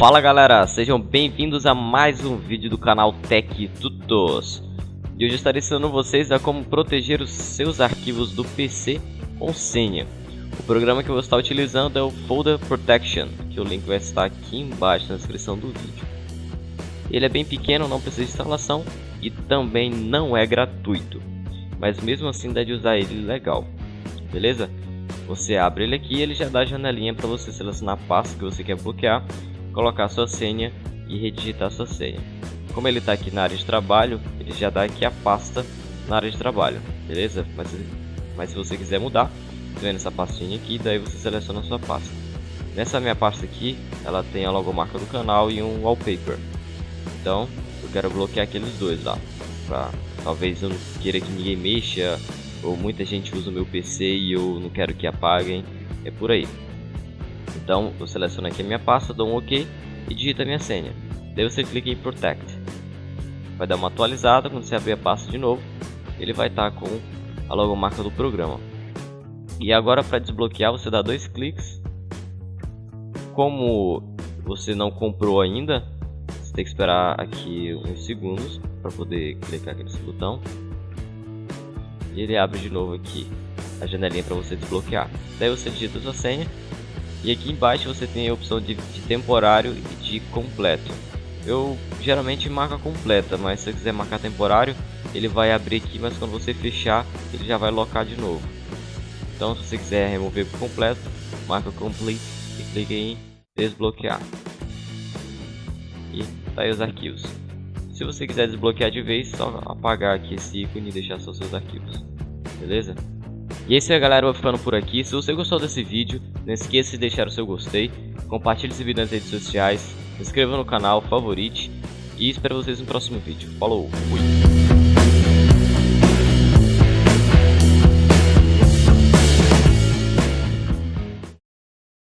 Fala galera, sejam bem-vindos a mais um vídeo do canal Tech Tutos. E hoje estarei ensinando vocês a como proteger os seus arquivos do PC com senha. O programa que eu vou estar utilizando é o Folder Protection, que o link vai estar aqui embaixo na descrição do vídeo. Ele é bem pequeno, não precisa de instalação e também não é gratuito, mas mesmo assim dá de usar ele legal, beleza? Você abre ele aqui e ele já dá a janelinha para você selecionar a pasta que você quer bloquear, colocar sua senha e redigitar sua senha. Como ele está aqui na área de trabalho, ele já dá aqui a pasta na área de trabalho, beleza? Mas, mas se você quiser mudar, tá vendo essa pastinha aqui, daí você seleciona a sua pasta. Nessa minha pasta aqui, ela tem a logomarca do canal e um wallpaper. Então, eu quero bloquear aqueles dois lá. Pra, talvez eu não queira que ninguém mexa ou muita gente usa o meu PC e eu não quero que apaguem, é por aí. Então eu seleciono aqui a minha pasta, dou um OK e digito a minha senha. Daí você clica em Protect. Vai dar uma atualizada, quando você abrir a pasta de novo, ele vai estar tá com a logomarca do programa. E agora para desbloquear você dá dois cliques. Como você não comprou ainda, você tem que esperar aqui uns segundos para poder clicar aqui nesse botão e ele abre de novo aqui a janelinha para você desbloquear. Daí você digita sua senha e aqui embaixo você tem a opção de, de temporário e de completo. Eu geralmente marco completa, mas se você quiser marcar temporário, ele vai abrir aqui, mas quando você fechar, ele já vai locar de novo. Então se você quiser remover por completo, marca complete e clica em desbloquear. E tá aí os arquivos. Se você quiser desbloquear de vez, só apagar aqui esse ícone e deixar só seus arquivos. Beleza? E é isso aí galera, eu vou ficando por aqui. Se você gostou desse vídeo, não esqueça de deixar o seu gostei, compartilhe esse vídeo nas redes sociais, se inscreva no canal, favorite e espero vocês no próximo vídeo. Falou, fui!